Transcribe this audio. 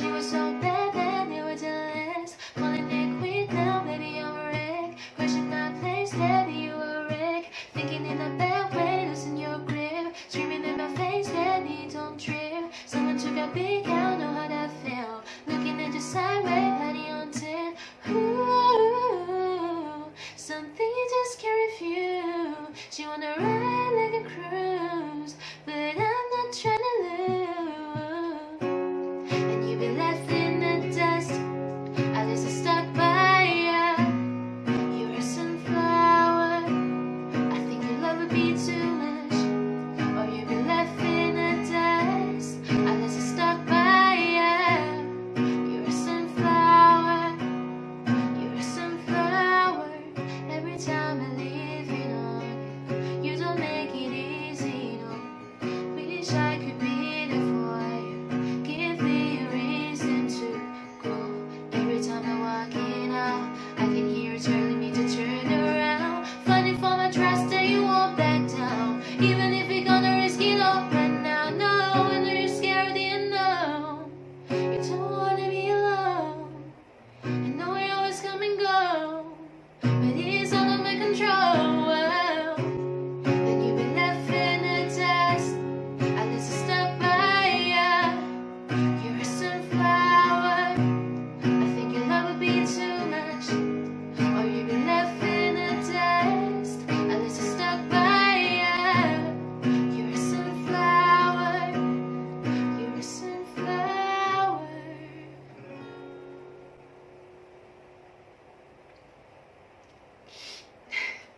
She was so bad, then they were jealous. Calling me quit now, baby, I'm a wreck. Question my place, baby, you a wreck. Thinking in a bad way, losing your grip. Screaming in my face, baby, don't trip. Someone took a big out, know how that feel. Looking at your sideways, body on ten. Ooh, something you just can't refuse. She wanna ride like a cruise. need to time.